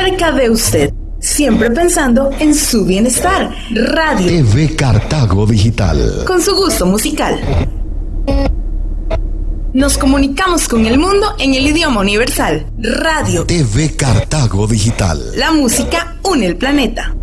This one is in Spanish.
cerca de usted, siempre pensando en su bienestar. Radio TV Cartago Digital. con su gusto musical. Nos comunicamos con el mundo en el idioma universal. Radio. TV Cartago Digital. La música une el planeta.